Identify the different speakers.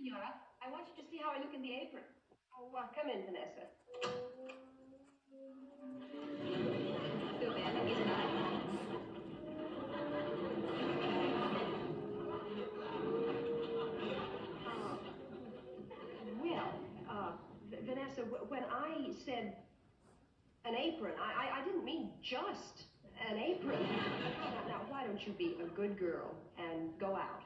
Speaker 1: senora. I want you to see how I look in the apron.
Speaker 2: Oh, well, come in, Vanessa. Oh. Well, uh, Vanessa, when I said an apron, I, I, I didn't mean just an apron. now, now, why don't you be a good girl and go out